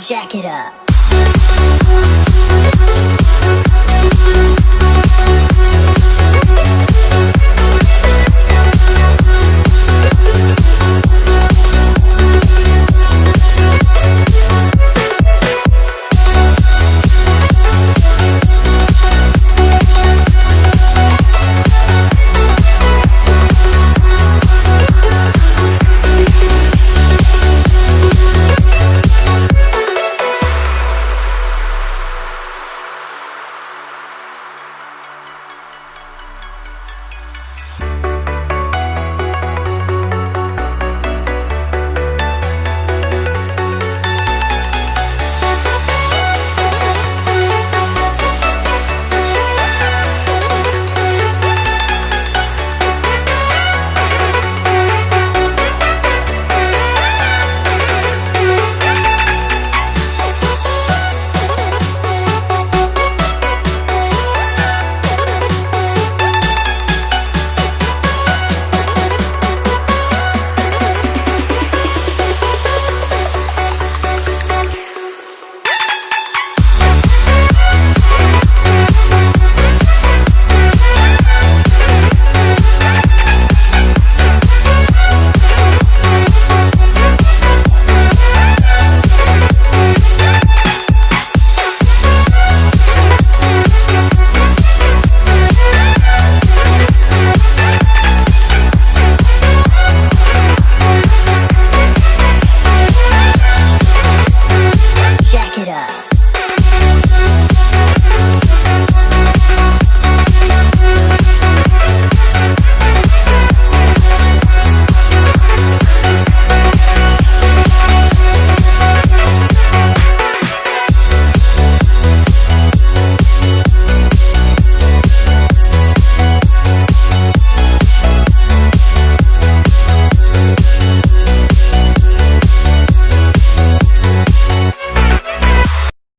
Jack it up.